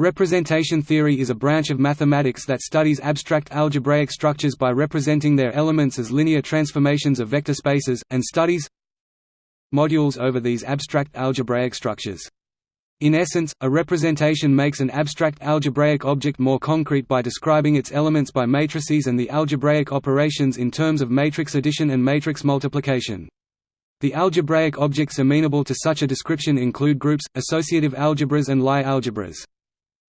Representation theory is a branch of mathematics that studies abstract algebraic structures by representing their elements as linear transformations of vector spaces, and studies modules over these abstract algebraic structures. In essence, a representation makes an abstract algebraic object more concrete by describing its elements by matrices and the algebraic operations in terms of matrix addition and matrix multiplication. The algebraic objects amenable to such a description include groups, associative algebras and Lie algebras.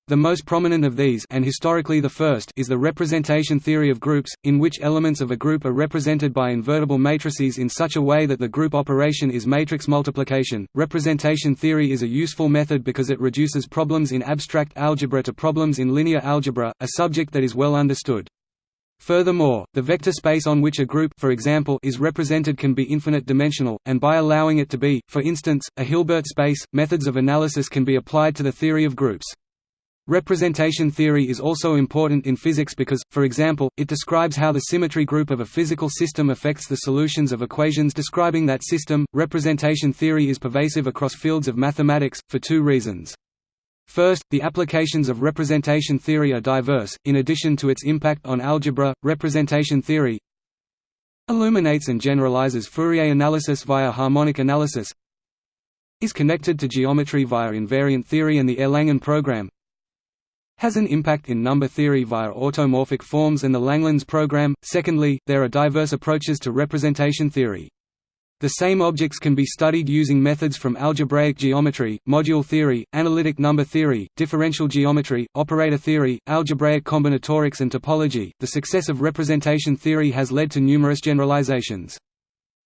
The most prominent of these and historically the first is the representation theory of groups, in which elements of a group are represented by invertible matrices in such a way that the group operation is matrix multiplication. Representation theory is a useful method because it reduces problems in abstract algebra to problems in linear algebra, a subject that is well understood. Furthermore, the vector space on which a group for example, is represented can be infinite dimensional, and by allowing it to be, for instance, a Hilbert space, methods of analysis can be applied to the theory of groups. Representation theory is also important in physics because, for example, it describes how the symmetry group of a physical system affects the solutions of equations describing that system. Representation theory is pervasive across fields of mathematics, for two reasons. First, the applications of representation theory are diverse. In addition to its impact on algebra, representation theory illuminates and generalizes Fourier analysis via harmonic analysis, is connected to geometry via invariant theory and the Erlangen program, has an impact in number theory via automorphic forms and the Langlands program. Secondly, there are diverse approaches to representation theory. The same objects can be studied using methods from algebraic geometry, module theory, analytic number theory, differential geometry, operator theory, algebraic combinatorics and topology. The success of representation theory has led to numerous generalizations.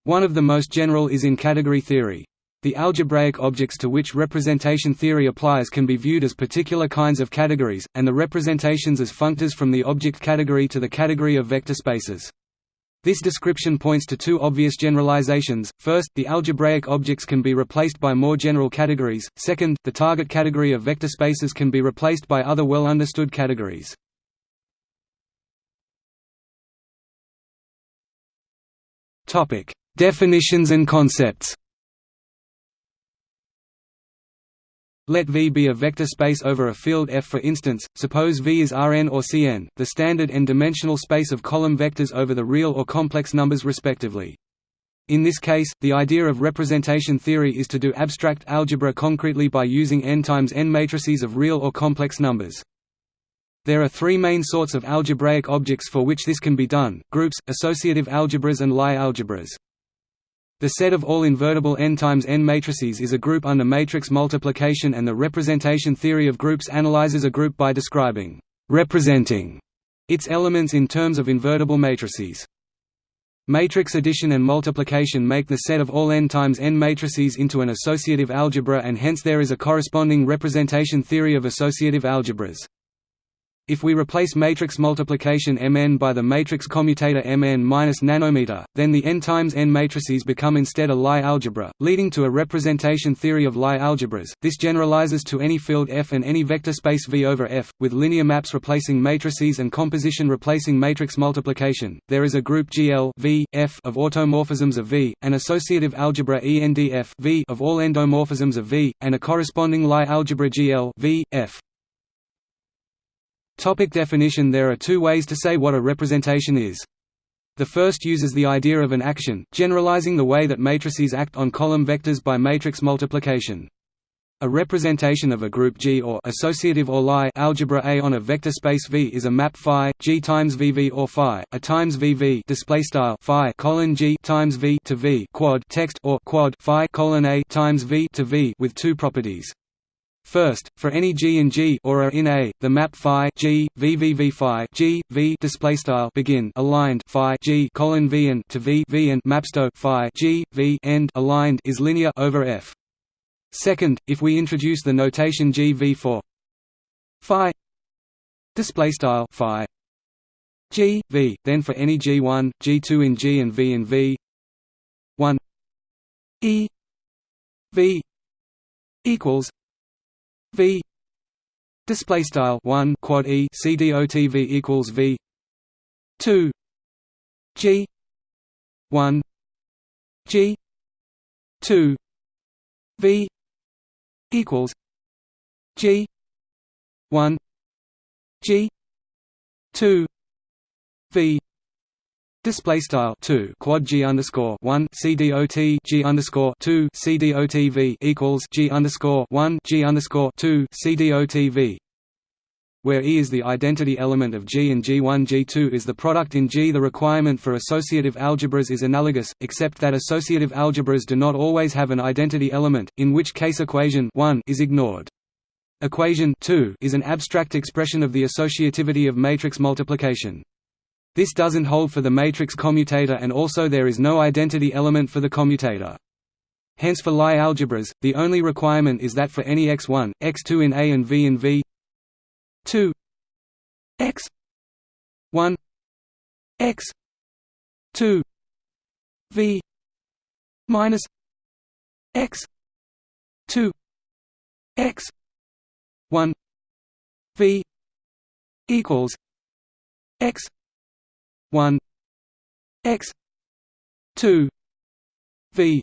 One of the most general is in category theory. The algebraic objects to which representation theory applies can be viewed as particular kinds of categories, and the representations as functors from the object category to the category of vector spaces. This description points to two obvious generalizations, first, the algebraic objects can be replaced by more general categories, second, the target category of vector spaces can be replaced by other well-understood categories. Definitions and concepts Let V be a vector space over a field F for instance, suppose V is Rn or Cn, the standard n-dimensional space of column vectors over the real or complex numbers respectively. In this case, the idea of representation theory is to do abstract algebra concretely by using n times n matrices of real or complex numbers. There are three main sorts of algebraic objects for which this can be done, groups, associative algebras and Lie algebras. The set of all invertible n times n matrices is a group under matrix multiplication and the representation theory of groups analyzes a group by describing representing its elements in terms of invertible matrices. Matrix addition and multiplication make the set of all n times n matrices into an associative algebra and hence there is a corresponding representation theory of associative algebras. If we replace matrix multiplication Mn by the matrix commutator Mn minus nanometer, then the n times n matrices become instead a Lie algebra, leading to a representation theory of Lie algebras. This generalizes to any field F and any vector space V over F, with linear maps replacing matrices and composition replacing matrix multiplication. There is a group GL v, F of automorphisms of V, an associative algebra ENDF v of all endomorphisms of V, and a corresponding Lie algebra GL v, F. Topic definition There are two ways to say what a representation is. The first uses the idea of an action, generalizing the way that matrices act on column vectors by matrix multiplication. A representation of a group G or associative or Lie algebra A on a vector space V is a map phi G times VV or phi a times VV display style phi colon G times V to V quad text or quad phi colon A times V to V with two properties. First, for any G in G or A in A, the map phi G V V V phi G V display style begin aligned phi G colon V and to V V and mapsto phi G V end aligned is linear over F. Second, if we introduce the notation G V for phi display style phi G V, then for any G1, G2 in G and V in V 1 E V equals V display style 1 quad E C D O T V equals V 2 G 1 G 2 V equals G one G two V Display style two quad G underscore one C D O T G underscore two C D O T V equals G underscore one G underscore two C D O T V where E is the identity element of G and G1 G2 is the product in G. The requirement for associative algebras is analogous, except that associative algebras do not always have an identity element, in which case equation 1 is ignored. Equation 2 is an abstract expression of the associativity of matrix multiplication. This doesn't hold for the matrix commutator and also there is no identity element for the commutator. Hence for Lie algebras, the only requirement is that for any x1, x2 in A and v in V 2 x 1 x 2 v minus x 2 x 1 v equals x 1 x 2 v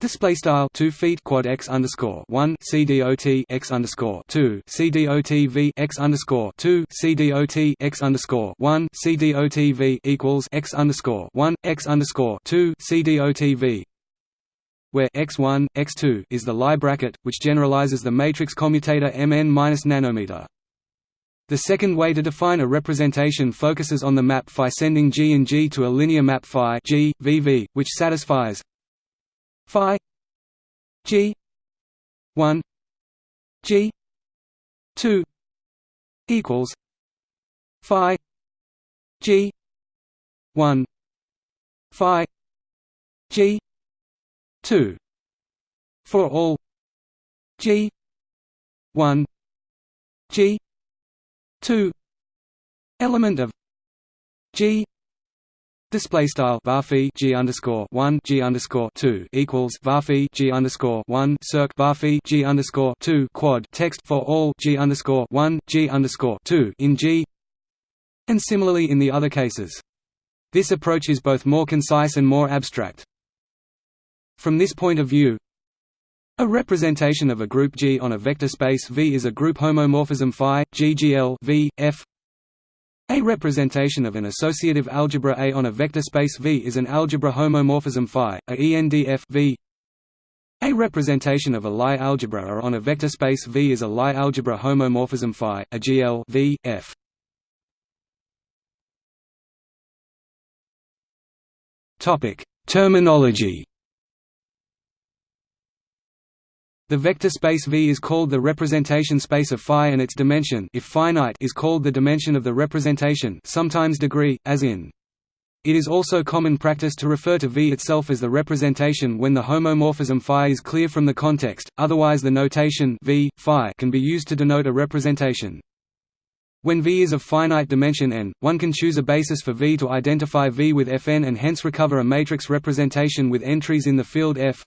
Display style two feet quad x underscore one c dot x underscore two c dot v x underscore two c dot x underscore one c dot v equals x underscore one x underscore two c dot v, where x1 x2 is the Lie bracket, which generalizes the matrix commutator mn minus nanometer. The second way to define a representation focuses on the map phi sending G and G to a linear map phi G, VV, which satisfies phi G one G two equals phi G one phi G two for all G one G 2 element of G Display style varphi g underscore one g underscore two equals varphi g underscore one circ varphi g underscore two quad text for all g underscore one g underscore two in G, and similarly in the other cases. This approach is both more concise and more abstract. From this point of view, a representation of a group G on a vector space V is a group homomorphism phi, GGL v, F. A representation of an associative algebra A on a vector space V is an algebra homomorphism phi, a ENDF v. A representation of a Lie algebra A on a vector space V is a Lie algebra homomorphism phi, a GL v, F. Topic: Terminology The vector space V is called the representation space of phi and its dimension if finite is called the dimension of the representation sometimes degree, as in. It is also common practice to refer to V itself as the representation when the homomorphism phi is clear from the context, otherwise the notation v, phi can be used to denote a representation. When V is of finite dimension n, one can choose a basis for V to identify V with Fn and hence recover a matrix representation with entries in the field F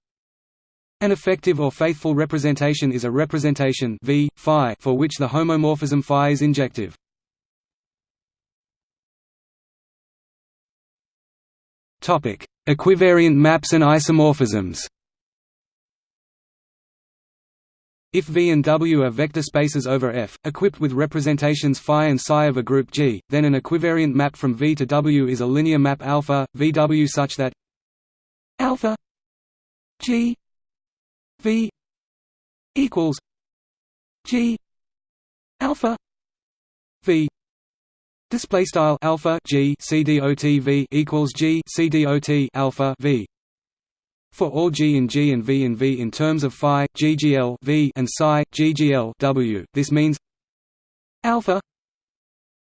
an effective or faithful representation is a representation v, phi for which the homomorphism phi is injective. Topic: Equivariant maps and isomorphisms. If V and W are vector spaces over F, equipped with representations phi and psi of a group G, then an equivariant map from V to W is a linear map alpha VW such that alpha G V equals G alpha V display style alpha G C D O T V equals G C D O T alpha V. For all G in G and V in V in terms of phi GGL V and psi GGL W. This means alpha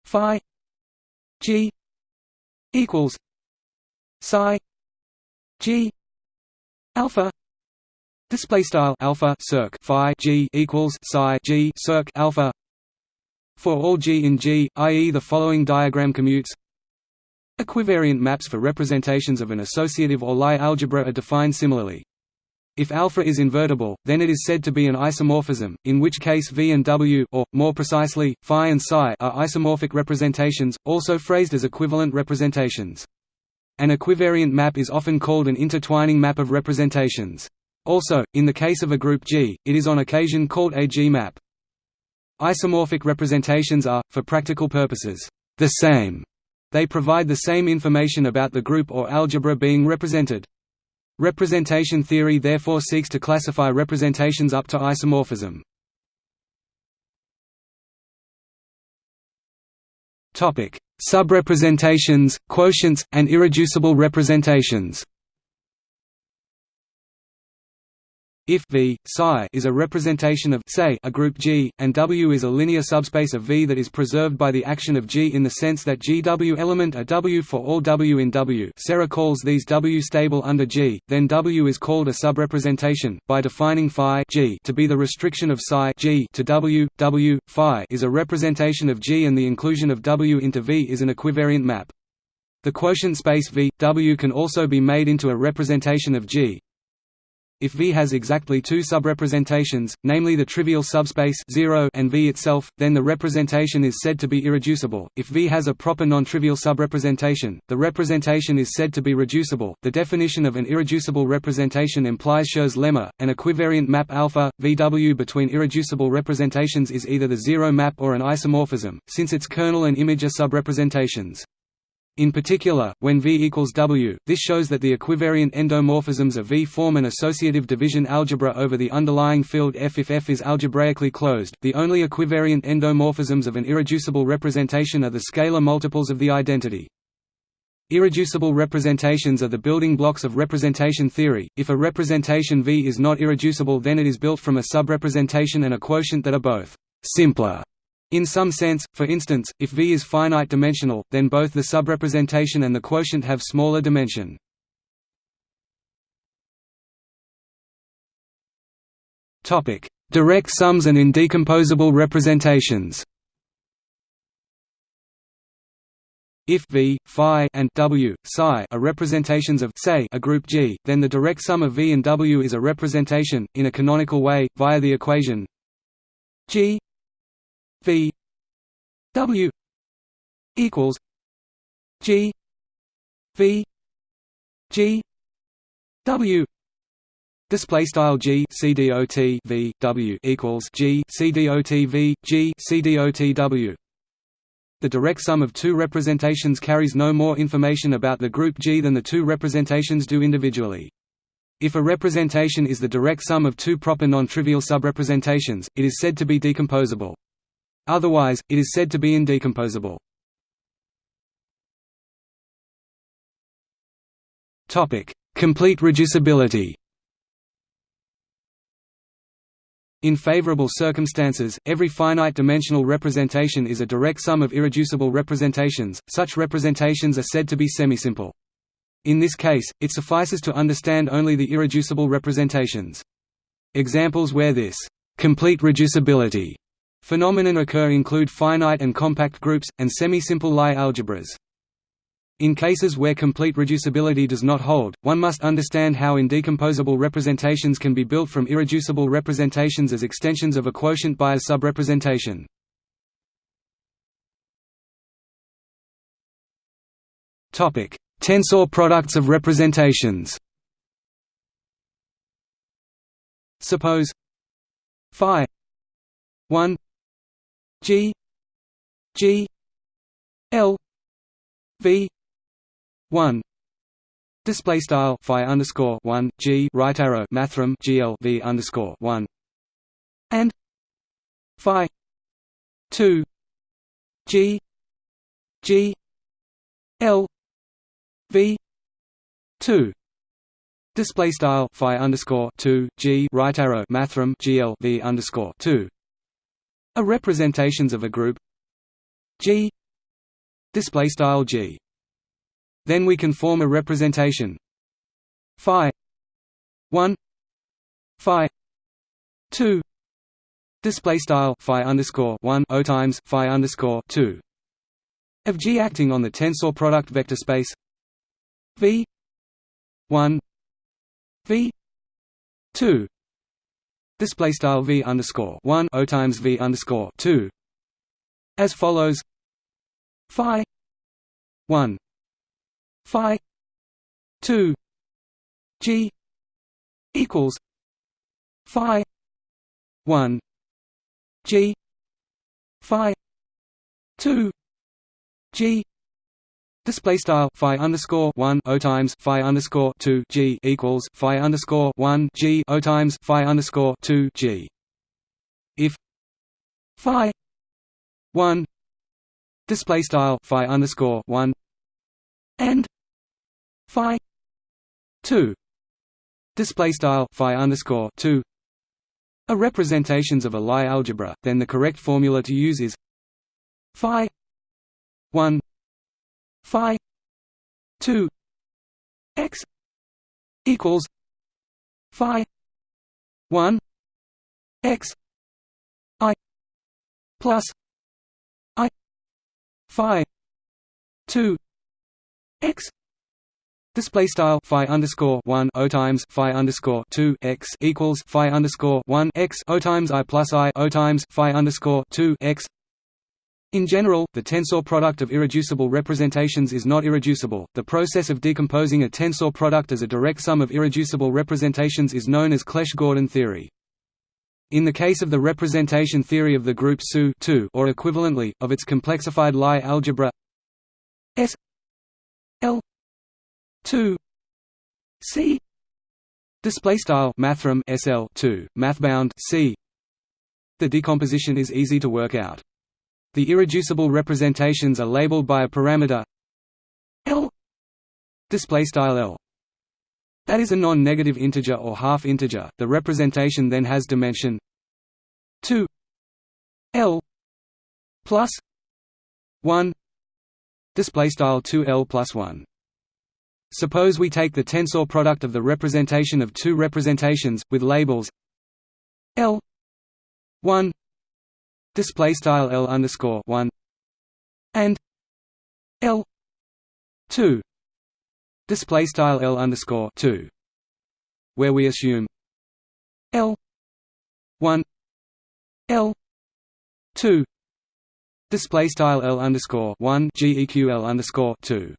phi G equals psi G alpha Display style alpha circ phi g equals psi g circ alpha. For all g in G, i.e., the following diagram commutes. Equivariant maps for representations of an associative or Lie algebra are defined similarly. If alpha is invertible, then it is said to be an isomorphism, in which case V and W or, more precisely, phi and psi are isomorphic representations, also phrased as equivalent representations. An equivariant map is often called an intertwining map of representations. Also, in the case of a group G, it is on occasion called a G-map. Isomorphic representations are, for practical purposes, the same. They provide the same information about the group or algebra being represented. Representation theory therefore seeks to classify representations up to isomorphism. Subrepresentations, quotients, and irreducible representations If V psi is a representation of say a group G, and W is a linear subspace of V that is preserved by the action of G in the sense that GW element a W for all W in W. Sarah calls these W stable under G, then W is called a subrepresentation, by defining phi G to be the restriction of psi G to W, W, phi is a representation of G and the inclusion of W into V is an equivariant map. The quotient space V, W can also be made into a representation of G, if V has exactly two subrepresentations, namely the trivial subspace 0 and V itself, then the representation is said to be irreducible. If V has a proper non-trivial subrepresentation, the representation is said to be reducible. The definition of an irreducible representation implies Schur's lemma, an equivariant map alpha VW between irreducible representations is either the zero map or an isomorphism, since its kernel and image are subrepresentations. In particular, when V equals W, this shows that the equivariant endomorphisms of V form an associative division algebra over the underlying field F if F is algebraically closed. The only equivariant endomorphisms of an irreducible representation are the scalar multiples of the identity. Irreducible representations are the building blocks of representation theory. If a representation V is not irreducible, then it is built from a subrepresentation and a quotient that are both simpler in some sense, for instance, if V is finite dimensional, then both the subrepresentation and the quotient have smaller dimension. Topic: Direct sums and indecomposable representations. If V, phi, and W, psi are representations of say a group G, then the direct sum of V and W is a representation, in a canonical way, via the equation G V W equals G V G W Display style G C D O T V W equals G C D O T V G C D O T W. The direct sum of two representations carries no more information about the group G than the two representations do individually. If a representation is the direct sum of two proper non-trivial subrepresentations, it is said to be decomposable. Otherwise, it is said to be indecomposable. Complete reducibility In favorable circumstances, every finite-dimensional representation is a direct sum of irreducible representations, such representations are said to be semisimple. In this case, it suffices to understand only the irreducible representations. Examples where this complete reducibility Phenomenon occur include finite and compact groups, and semi-simple Lie algebras. In cases where complete reducibility does not hold, one must understand how indecomposable representations can be built from irreducible representations as extensions of a quotient by a subrepresentation. Tensor products of representations Suppose phi 1 G G L V one. Display style phi underscore one G right arrow mathrm GL V underscore one. And phi two G G L V two. Display style phi underscore two G right arrow mathrm GL V underscore two are representations of a group. G. Display style G. Then we can form a representation. Phi. 1 phi. 2 display style phi underscore 1 o times phi underscore 2 of G acting on the tensor product vector space. V. 1 V. 2 display style v underscore one o times v underscore two. As follows. Phi one. Phi two. G equals phi one. G phi 2 g Display style phi underscore one o times phi underscore two g equals phi underscore one g o times phi underscore two g. If phi one display style phi underscore one and phi two display style phi underscore two are representations of a Lie algebra, then the correct formula to use is phi one phi 2 x equals phi 1 x i plus i phi 2 x. Display style phi underscore one o times phi underscore two x equals phi underscore one x o times i plus i o times phi underscore two x in general, the tensor product of irreducible representations is not irreducible. The process of decomposing a tensor product as a direct sum of irreducible representations is known as Clebsch-Gordan theory. In the case of the representation theory of the group SU or equivalently, of its complexified Lie algebra S L 2 C display style mathrm SL 2 mathbound C the decomposition is easy to work out the irreducible representations are labeled by a parameter L display style L. That is a non-negative integer or half integer. The representation then has dimension 2 L plus 1 display style 2L plus 1 Suppose we take the tensor product of the representation of two representations with labels L 1 display style L underscore one and L two display style L underscore two where we assume L one L two display style L underscore one GEQL underscore two.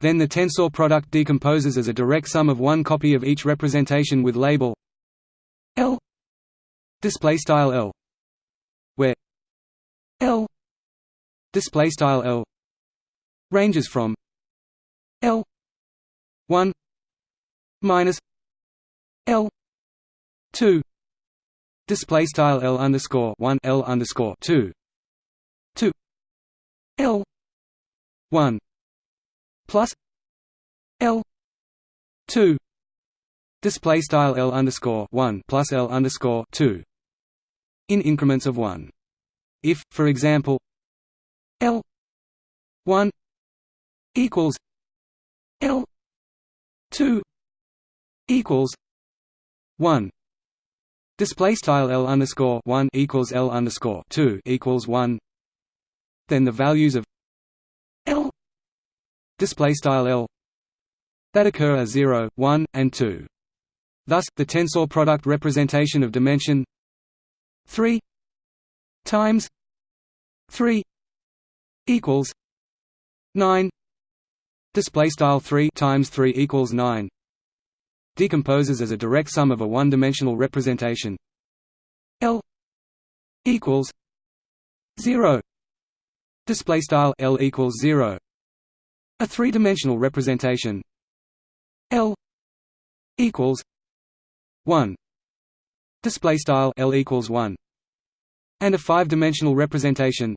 Then the tensor product decomposes as a direct sum of one copy of each representation with label L display style L L. Display style L. Ranges from L. 1 minus L. 2 display style L underscore 1 L underscore 2 to L. 1 plus L. 2 display style L underscore 1 plus L underscore 2 in increments of 1. If, for example, L 1 equals L 2 equals 1 display style L underscore 1 equals L underscore 2 equals 1 then the values of L display style L that occur are 0 1 and 2 thus the tensor product representation of dimension 3 times 3 equals 9 display style 3 times 3 equals 9 decomposes as a direct sum of a one-dimensional representation. L equals 0 display style L equals 0 a three-dimensional representation. L equals 1 display style L equals 1 and a five-dimensional representation.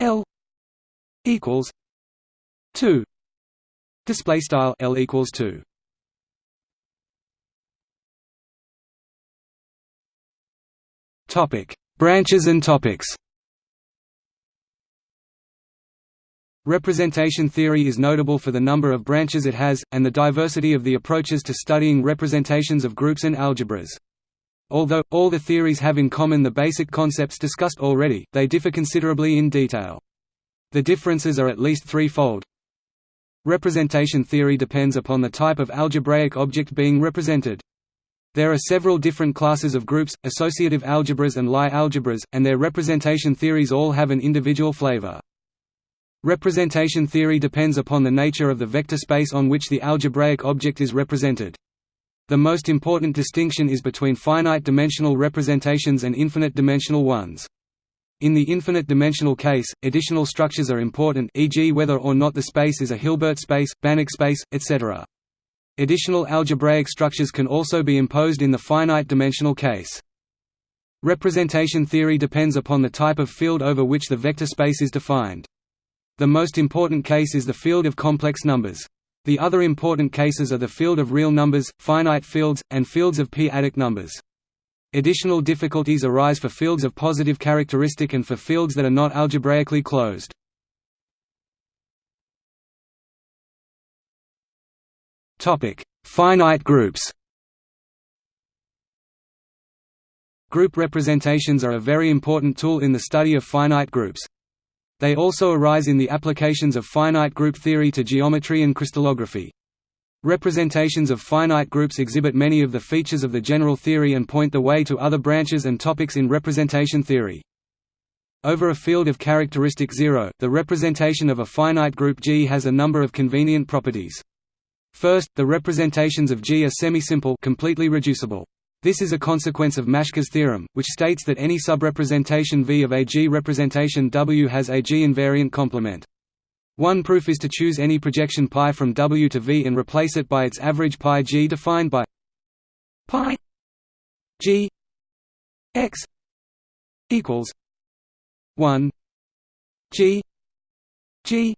L equals 2 display style L equals 2 topic. Branches and topics. Representation theory is notable for the number of branches it has, and the diversity of the approaches to studying representations of groups and algebras. Although, all the theories have in common the basic concepts discussed already, they differ considerably in detail. The differences are at least threefold. Representation theory depends upon the type of algebraic object being represented. There are several different classes of groups, associative algebras and Lie algebras, and their representation theories all have an individual flavor. Representation theory depends upon the nature of the vector space on which the algebraic object is represented. The most important distinction is between finite dimensional representations and infinite dimensional ones. In the infinite-dimensional case, additional structures are important e.g. whether or not the space is a Hilbert space, Banach space, etc. Additional algebraic structures can also be imposed in the finite-dimensional case. Representation theory depends upon the type of field over which the vector space is defined. The most important case is the field of complex numbers. The other important cases are the field of real numbers, finite fields, and fields of p-adic numbers. Additional difficulties arise for fields of positive characteristic and for fields that are not algebraically closed. Finite groups Group representations are a very important tool in the study of finite groups. They also arise in the applications of finite group theory to geometry and crystallography. Representations of finite groups exhibit many of the features of the general theory and point the way to other branches and topics in representation theory. Over a field of characteristic zero, the representation of a finite group G has a number of convenient properties. First, the representations of G are semisimple completely reducible. This is a consequence of Maschke's theorem, which states that any subrepresentation V of a G representation W has a G invariant complement. One proof is to choose any projection π from W to V and replace it by its average π G defined by π G x equals 1 G G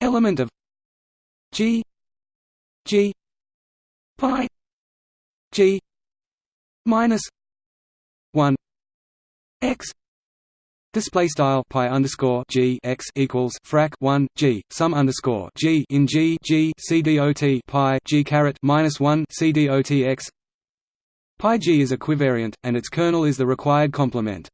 element of G G π G minus one x Display style pi underscore g x equals frac one g sum underscore g in g g c dot pi g caret minus one c dot x. Pi g is a equivariant, and its kernel is the required complement.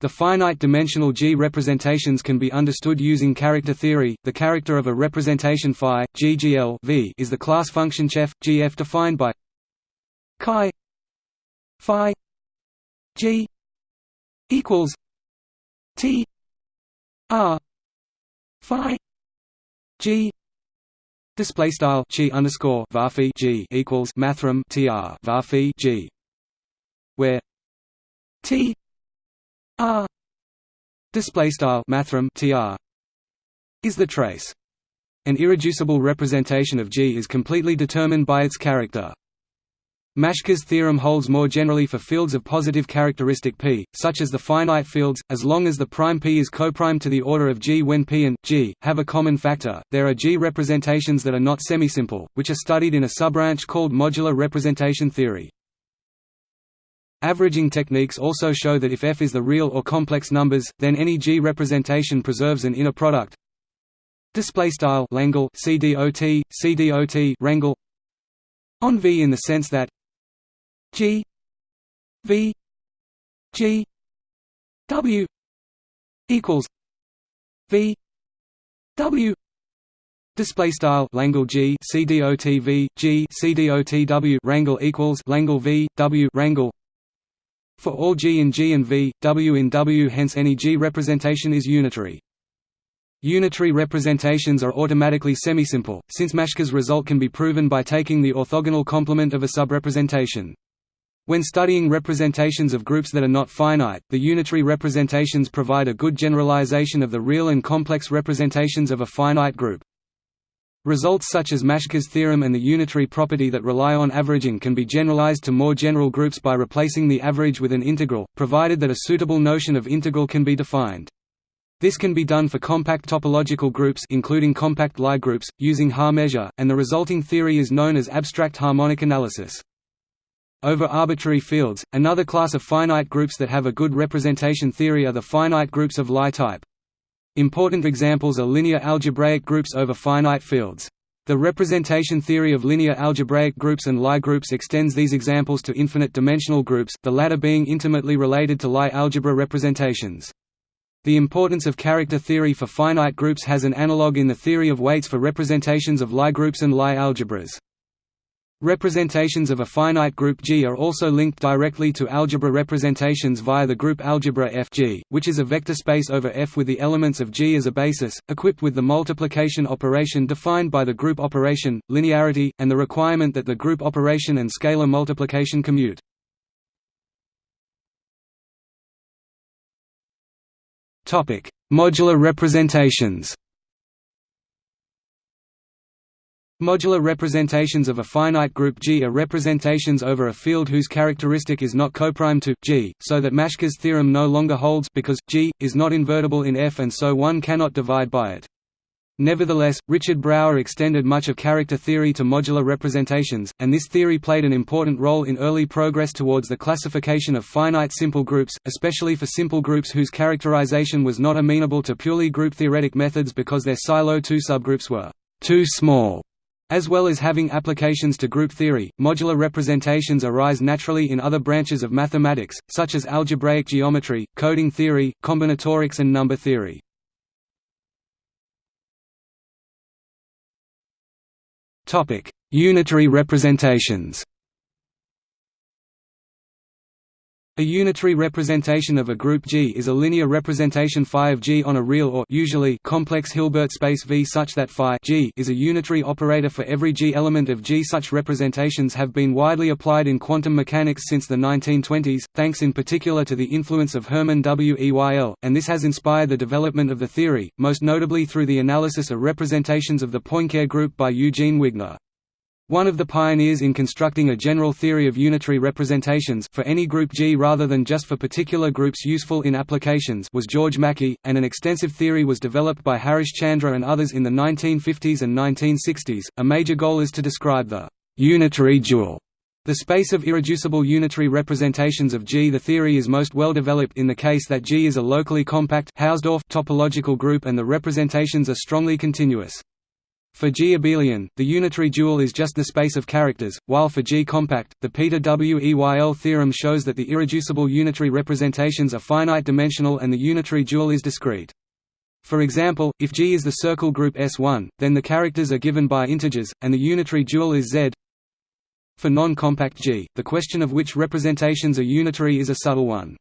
The finite-dimensional G representations can be understood using character theory. The character of a representation phi GGL v is the class function chef GF defined by chi phi g equals t r phi g display style chi underscore varphi g equals mathrm tr varphi g where t r display style mathrm tr is the trace an irreducible representation of G is completely determined by its character. Maschke's theorem holds more generally for fields of positive characteristic P, such as the finite fields, as long as the prime P is coprime to the order of G when P and G have a common factor. There are G representations that are not semisimple, which are studied in a subbranch called modular representation theory. Averaging techniques also show that if F is the real or complex numbers, then any G representation preserves an inner product. Display style Langle CDOT CDOT Wrangle on V in the sense that G V G W equals V W Display style Langle G C D O T V G C D O T W Wrangle equals Langle V W Wrangle for all G in G and V, W in W hence any G representation is unitary. Unitary representations are automatically semisimple, since Maschke's result can be proven by taking the orthogonal complement of a subrepresentation. When studying representations of groups that are not finite, the unitary representations provide a good generalization of the real and complex representations of a finite group. Results such as Maschke's theorem and the unitary property that rely on averaging can be generalized to more general groups by replacing the average with an integral, provided that a suitable notion of integral can be defined. This can be done for compact topological groups including compact Lie groups, using Haar measure, and the resulting theory is known as abstract harmonic analysis. Over arbitrary fields, another class of finite groups that have a good representation theory are the finite groups of Lie type. Important examples are linear algebraic groups over finite fields. The representation theory of linear algebraic groups and Lie groups extends these examples to infinite dimensional groups, the latter being intimately related to Lie algebra representations. The importance of character theory for finite groups has an analogue in the theory of weights for representations of Lie groups and Lie algebras. Representations of a finite group G are also linked directly to algebra representations via the group algebra Fg, which is a vector space over F with the elements of G as a basis, equipped with the multiplication operation defined by the group operation, linearity, and the requirement that the group operation and scalar multiplication commute. Modular representations Modular representations of a finite group G are representations over a field whose characteristic is not coprime to G, so that Maschke's theorem no longer holds because G is not invertible in F and so one cannot divide by it. Nevertheless, Richard Brauer extended much of character theory to modular representations, and this theory played an important role in early progress towards the classification of finite simple groups, especially for simple groups whose characterization was not amenable to purely group-theoretic methods because their Sylow 2 subgroups were too small as well as having applications to group theory, modular representations arise naturally in other branches of mathematics, such as algebraic geometry, coding theory, combinatorics and number theory. Unitary representations A unitary representation of a group G is a linear representation phi of G on a real or usually complex Hilbert space V such that phi G is a unitary operator for every G element of G. Such representations have been widely applied in quantum mechanics since the 1920s, thanks in particular to the influence of Hermann Weyl, and this has inspired the development of the theory, most notably through the analysis of representations of the Poincare group by Eugene Wigner. One of the pioneers in constructing a general theory of unitary representations for any group G rather than just for particular groups useful in applications was George Mackey, and an extensive theory was developed by Harish Chandra and others in the 1950s and 1960s. A major goal is to describe the unitary dual the space of irreducible unitary representations of G. The theory is most well developed in the case that G is a locally compact Hausdorff topological group and the representations are strongly continuous. For G abelian, the unitary dual is just the space of characters, while for G compact, the Peter Weyl theorem shows that the irreducible unitary representations are finite-dimensional and the unitary dual is discrete. For example, if G is the circle group S1, then the characters are given by integers, and the unitary dual is Z. For non-compact G, the question of which representations are unitary is a subtle one.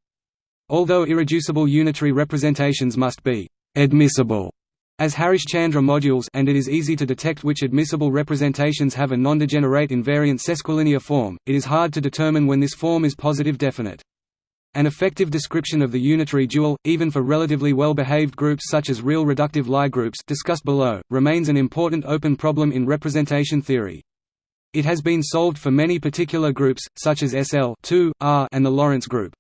Although irreducible unitary representations must be admissible as Harish-Chandra modules and it is easy to detect which admissible representations have a non-degenerate invariant sesquilinear form, it is hard to determine when this form is positive definite. An effective description of the unitary dual, even for relatively well-behaved groups such as real reductive Lie groups discussed below, remains an important open problem in representation theory. It has been solved for many particular groups, such as SL R and the Lorentz group.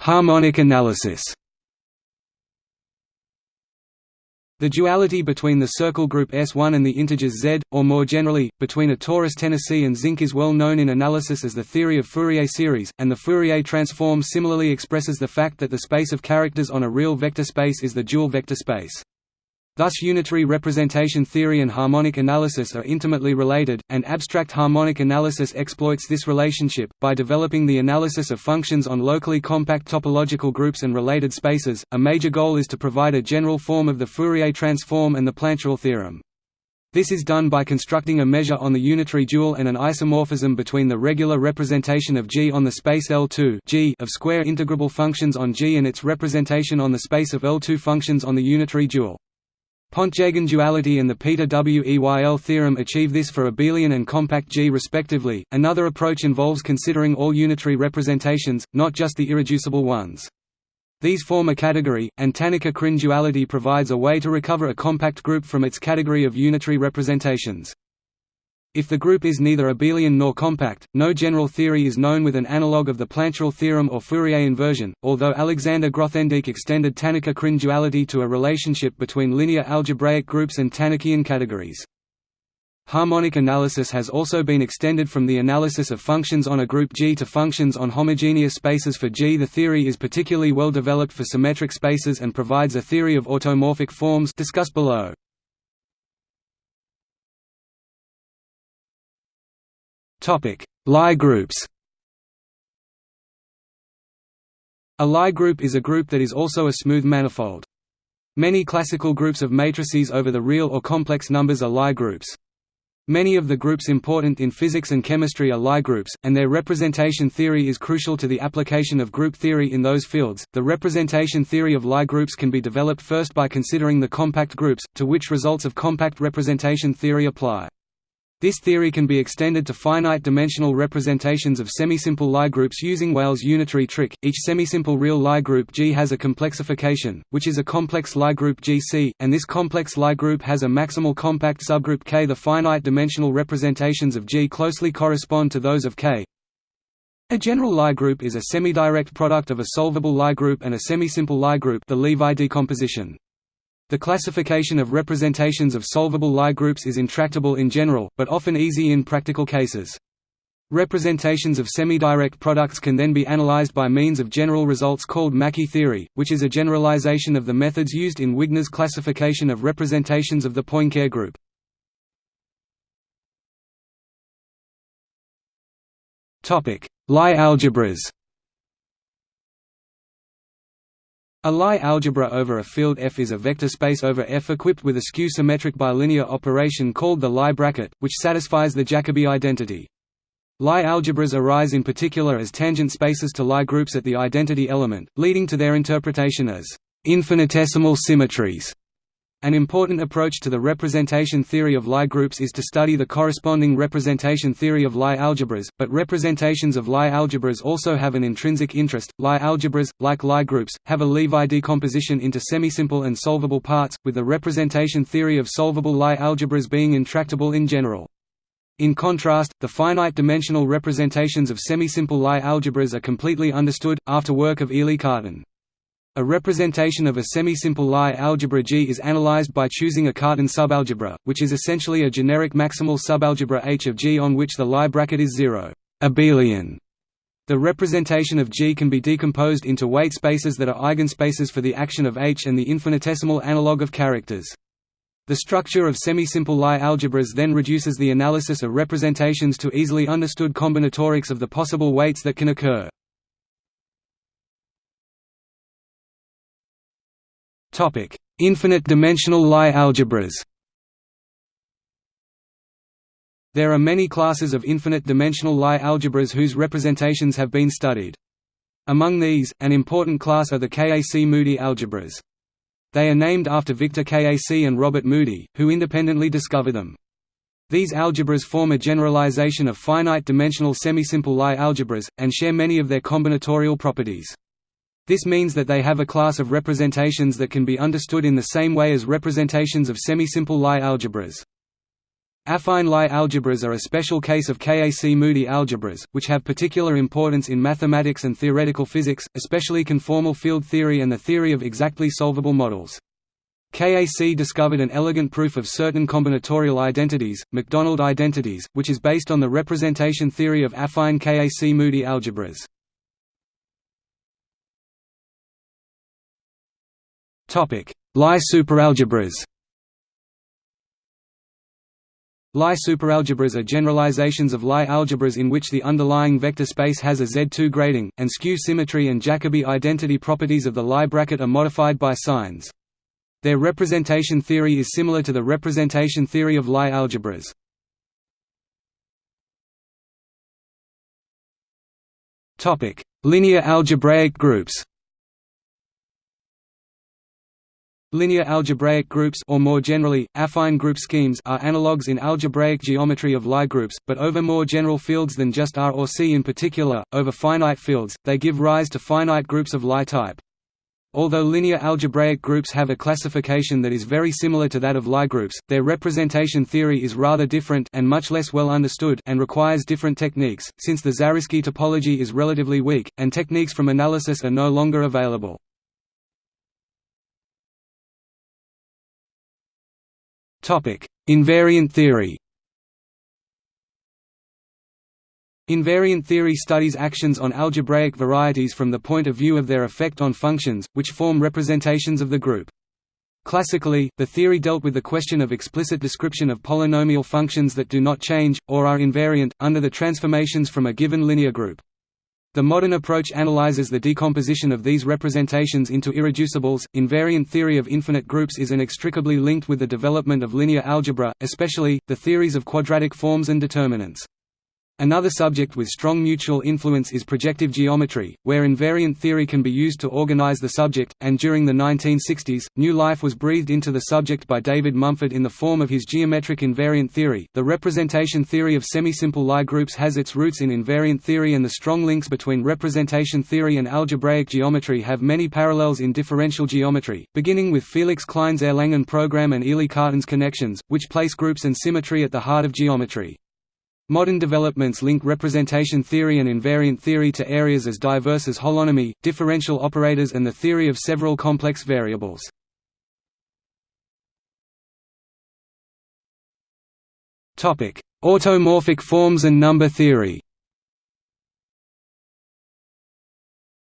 Harmonic analysis. The duality between the circle group S1 and the integers Z, or more generally, between a torus Tennessee and zinc is well known in analysis as the theory of Fourier series, and the Fourier transform similarly expresses the fact that the space of characters on a real vector space is the dual vector space. Thus unitary representation theory and harmonic analysis are intimately related, and abstract harmonic analysis exploits this relationship, by developing the analysis of functions on locally compact topological groups and related spaces. A major goal is to provide a general form of the Fourier transform and the Plancherel theorem. This is done by constructing a measure on the unitary dual and an isomorphism between the regular representation of G on the space L2 G of square integrable functions on G and its representation on the space of L2 functions on the unitary dual. Pontryagin duality and the Peter Weyl theorem achieve this for abelian and compact G respectively. Another approach involves considering all unitary representations, not just the irreducible ones. These form a category, and Tannaka-Krein duality provides a way to recover a compact group from its category of unitary representations. If the group is neither abelian nor compact, no general theory is known with an analogue of the Plancherel theorem or Fourier inversion, although Alexander Grothendieck extended Tannaka-Krein duality to a relationship between linear algebraic groups and Tannakian categories. Harmonic analysis has also been extended from the analysis of functions on a group G to functions on homogeneous spaces for G. The theory is particularly well developed for symmetric spaces and provides a theory of automorphic forms discussed below. Lie groups. A Lie group is a group that is also a smooth manifold. Many classical groups of matrices over the real or complex numbers are Lie groups. Many of the groups important in physics and chemistry are Lie groups, and their representation theory is crucial to the application of group theory in those fields. The representation theory of Lie groups can be developed first by considering the compact groups, to which results of compact representation theory apply. This theory can be extended to finite-dimensional representations of semisimple Lie groups using Weyl's unitary trick. Each semisimple real Lie group G has a complexification, which is a complex Lie group GC, and this complex Lie group has a maximal compact subgroup K. The finite-dimensional representations of G closely correspond to those of K. A general Lie group is a semi-direct product of a solvable Lie group and a semisimple Lie group, the Levi decomposition. The classification of representations of solvable Lie groups is intractable in general, but often easy in practical cases. Representations of semi-direct products can then be analyzed by means of general results called Mackey theory, which is a generalization of the methods used in Wigner's classification of representations of the Poincare group. Lie algebras A Lie algebra over a field F is a vector space over F equipped with a skew-symmetric bilinear operation called the Lie bracket, which satisfies the Jacobi identity. Lie algebras arise in particular as tangent spaces to Lie groups at the identity element, leading to their interpretation as infinitesimal symmetries. An important approach to the representation theory of Lie groups is to study the corresponding representation theory of Lie algebras, but representations of Lie algebras also have an intrinsic interest. Lie algebras, like Lie groups, have a Levi decomposition into semisimple and solvable parts, with the representation theory of solvable Lie algebras being intractable in general. In contrast, the finite-dimensional representations of semisimple Lie algebras are completely understood, after work of Élie Cartan. A representation of a semi-simple Lie algebra G is analyzed by choosing a Cartan subalgebra, which is essentially a generic maximal subalgebra H of G on which the Lie bracket is zero abelian. The representation of G can be decomposed into weight spaces that are eigenspaces for the action of H and the infinitesimal analog of characters. The structure of semi-simple Lie algebras then reduces the analysis of representations to easily understood combinatorics of the possible weights that can occur. Infinite-dimensional Lie algebras. There are many classes of infinite-dimensional Lie algebras whose representations have been studied. Among these, an important class are the Kac-Moody algebras. They are named after Victor Kac and Robert Moody, who independently discovered them. These algebras form a generalization of finite-dimensional semisimple Lie algebras, and share many of their combinatorial properties. This means that they have a class of representations that can be understood in the same way as representations of semisimple Lie algebras. Affine Lie algebras are a special case of Kac-Moody algebras, which have particular importance in mathematics and theoretical physics, especially conformal field theory and the theory of exactly solvable models. Kac discovered an elegant proof of certain combinatorial identities, Macdonald identities, which is based on the representation theory of affine Kac-Moody algebras. Lie superalgebras Lie superalgebras are generalizations of Lie algebras in which the underlying vector space has a Z2 grading, and skew symmetry and Jacobi identity properties of the Lie bracket are modified by signs. Their representation theory is similar to the representation theory of Lie algebras. Linear algebraic groups Linear algebraic groups or more generally, affine group schemes are analogues in algebraic geometry of Lie groups, but over more general fields than just R or C in particular, over finite fields, they give rise to finite groups of Lie type. Although linear algebraic groups have a classification that is very similar to that of Lie groups, their representation theory is rather different and much less well understood and requires different techniques, since the Zariski topology is relatively weak, and techniques from analysis are no longer available. Invariant theory. Invariant theory studies actions on algebraic varieties from the point of view of their effect on functions, which form representations of the group. Classically, the theory dealt with the question of explicit description of polynomial functions that do not change, or are invariant, under the transformations from a given linear group. The modern approach analyzes the decomposition of these representations into irreducibles. Invariant theory of infinite groups is inextricably linked with the development of linear algebra, especially the theories of quadratic forms and determinants. Another subject with strong mutual influence is projective geometry, where invariant theory can be used to organize the subject, and during the 1960s, new life was breathed into the subject by David Mumford in the form of his geometric invariant theory. The representation theory of semisimple Lie groups has its roots in invariant theory and the strong links between representation theory and algebraic geometry have many parallels in differential geometry, beginning with Felix Klein's Erlangen program and Élie Cartan's connections, which place groups and symmetry at the heart of geometry. Modern developments link representation theory and invariant theory to areas as diverse as holonomy, differential operators and the theory of several complex variables. Automorphic forms and number theory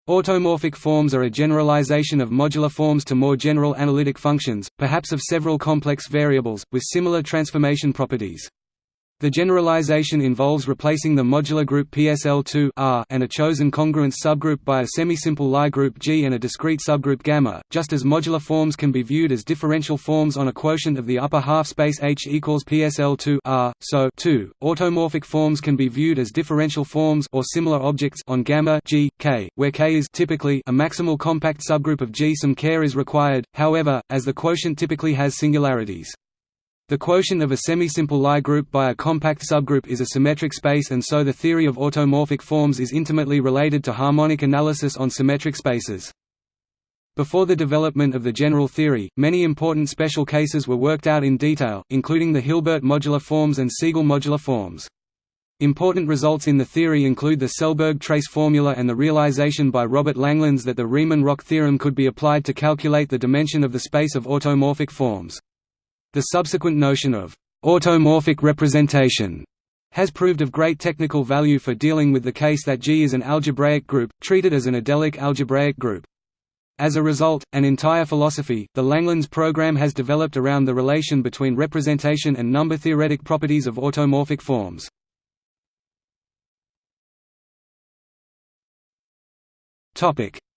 Automorphic forms are a generalization of modular forms to more general analytic functions, perhaps of several complex variables, with similar transformation properties. The generalization involves replacing the modular group PSL2 R and a chosen congruence subgroup by a semisimple Lie group G and a discrete subgroup gamma, just as modular forms can be viewed as differential forms on a quotient of the upper half space H equals PSL2 R, so too, automorphic forms can be viewed as differential forms or similar objects on gamma G, K, where K is typically a maximal compact subgroup of G. Some care is required, however, as the quotient typically has singularities. The quotient of a semisimple Lie group by a compact subgroup is a symmetric space and so the theory of automorphic forms is intimately related to harmonic analysis on symmetric spaces. Before the development of the general theory, many important special cases were worked out in detail, including the Hilbert modular forms and Siegel modular forms. Important results in the theory include the Selberg trace formula and the realization by Robert Langlands that the Riemann-Roch theorem could be applied to calculate the dimension of the space of automorphic forms. The subsequent notion of automorphic representation has proved of great technical value for dealing with the case that G is an algebraic group, treated as an adelic algebraic group. As a result, an entire philosophy, the Langlands program has developed around the relation between representation and number-theoretic properties of automorphic forms.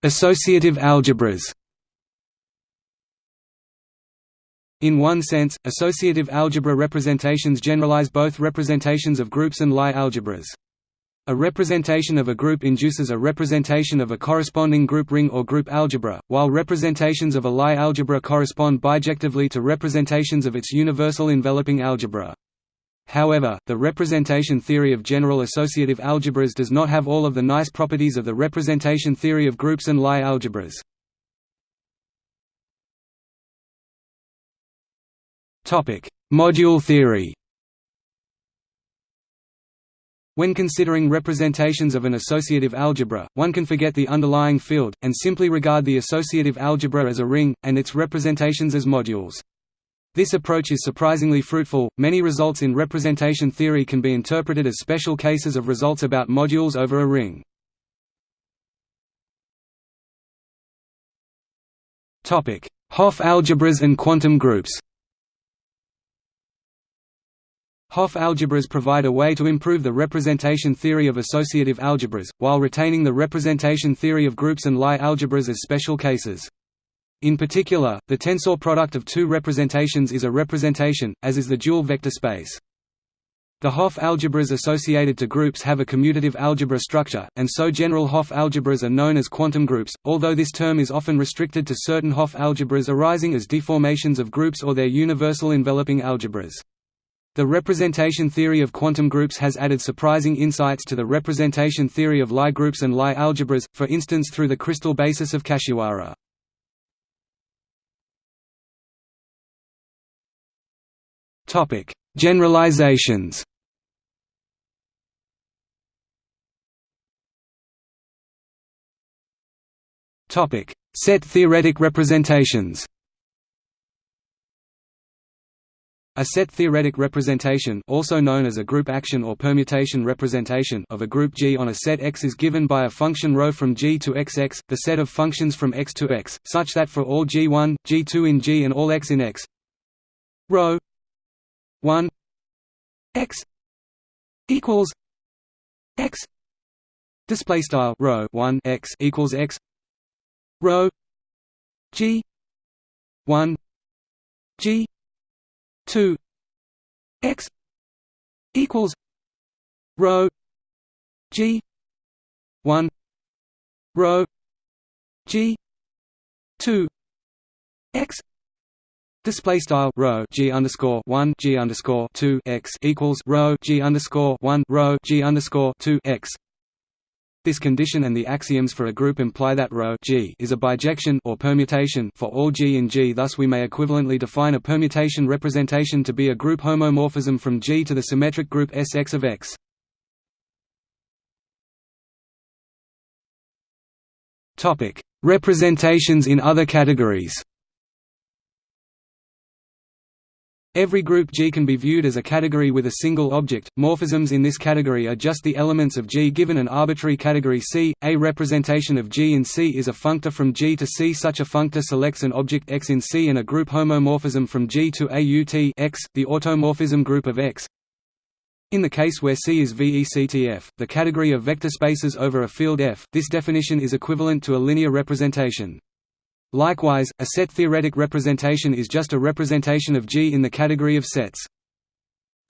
Associative algebras In one sense, associative algebra representations generalize both representations of groups and Lie algebras. A representation of a group induces a representation of a corresponding group ring or group algebra, while representations of a Lie algebra correspond bijectively to representations of its universal enveloping algebra. However, the representation theory of general associative algebras does not have all of the nice properties of the representation theory of groups and Lie algebras. Module theory. When considering representations of an associative algebra, one can forget the underlying field, and simply regard the associative algebra as a ring, and its representations as modules. This approach is surprisingly fruitful. Many results in representation theory can be interpreted as special cases of results about modules over a ring. Topic: Hopf algebras and quantum groups. Hopf algebras provide a way to improve the representation theory of associative algebras, while retaining the representation theory of groups and Lie algebras as special cases. In particular, the tensor product of two representations is a representation, as is the dual vector space. The Hopf algebras associated to groups have a commutative algebra structure, and so general Hopf algebras are known as quantum groups, although this term is often restricted to certain Hopf algebras arising as deformations of groups or their universal enveloping algebras. The representation theory of quantum groups has added surprising insights to the representation theory of Lie groups and Lie algebras, for instance through the crystal basis of Kashiwara. Generalizations Set theoretic representations A set theoretic representation also known as a group action or permutation representation of a group G on a set X is given by a function ρ from G to xx, the set of functions from X to X, such that for all G1, G2 in G and all X in X ρ 1 X equals X display style rho 1 X equals X rho G 1 G 2 x equals rho G one rho G two X Display style rho g underscore one g underscore two x equals rho g underscore one rho g underscore two x. This condition and the axioms for a group imply that rho g is a bijection or permutation for all G in G. Thus, we may equivalently define a permutation representation to be a group homomorphism from G to the symmetric group Sx of X. Representations in other categories. Every group G can be viewed as a category with a single object. Morphisms in this category are just the elements of G given an arbitrary category C. A representation of G in C is a functor from G to C. Such a functor selects an object X in C and a group homomorphism from G to A UT X, the automorphism group of X. In the case where C is VECTF, the category of vector spaces over a field F, this definition is equivalent to a linear representation. Likewise, a set-theoretic representation is just a representation of G in the category of sets.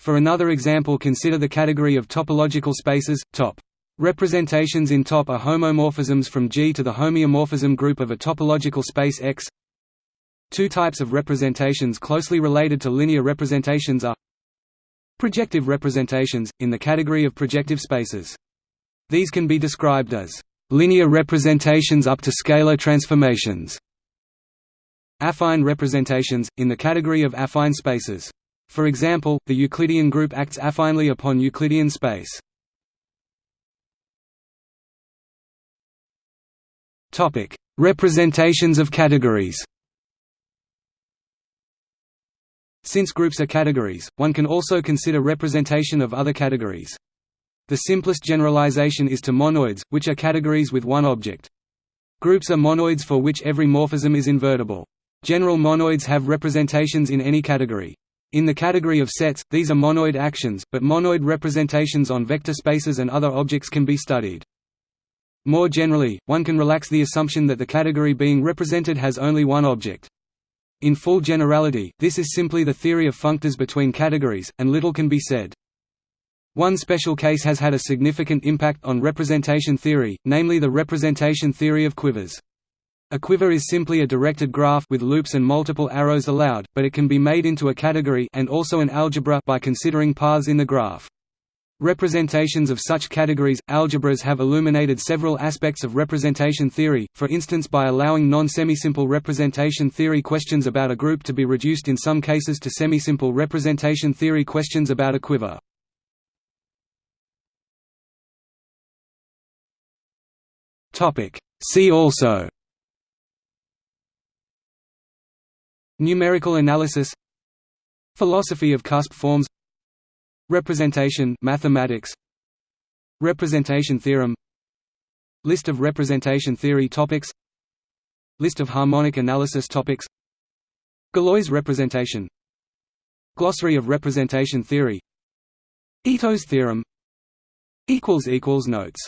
For another example consider the category of topological spaces, top. Representations in top are homomorphisms from G to the homeomorphism group of a topological space X. Two types of representations closely related to linear representations are projective representations, in the category of projective spaces. These can be described as linear representations up to scalar transformations Affine representations, in the category of affine spaces. For example, the Euclidean group acts affinely upon Euclidean space. Representations of categories Since groups are categories, one can also consider representation of other categories. The simplest generalization is to monoids, which are categories with one object. Groups are monoids for which every morphism is invertible. General monoids have representations in any category. In the category of sets, these are monoid actions, but monoid representations on vector spaces and other objects can be studied. More generally, one can relax the assumption that the category being represented has only one object. In full generality, this is simply the theory of functors between categories, and little can be said. One special case has had a significant impact on representation theory, namely the representation theory of quivers. A quiver is simply a directed graph with loops and multiple arrows allowed, but it can be made into a category and also an algebra by considering paths in the graph. Representations of such categories, algebras have illuminated several aspects of representation theory, for instance by allowing non-semisimple representation theory questions about a group to be reduced in some cases to semisimple representation theory questions about a quiver. See also Numerical analysis Philosophy of cusp forms Representation mathematics Representation theorem List of representation theory topics List of harmonic analysis topics Galois representation Glossary of representation theory Ito's theorem Notes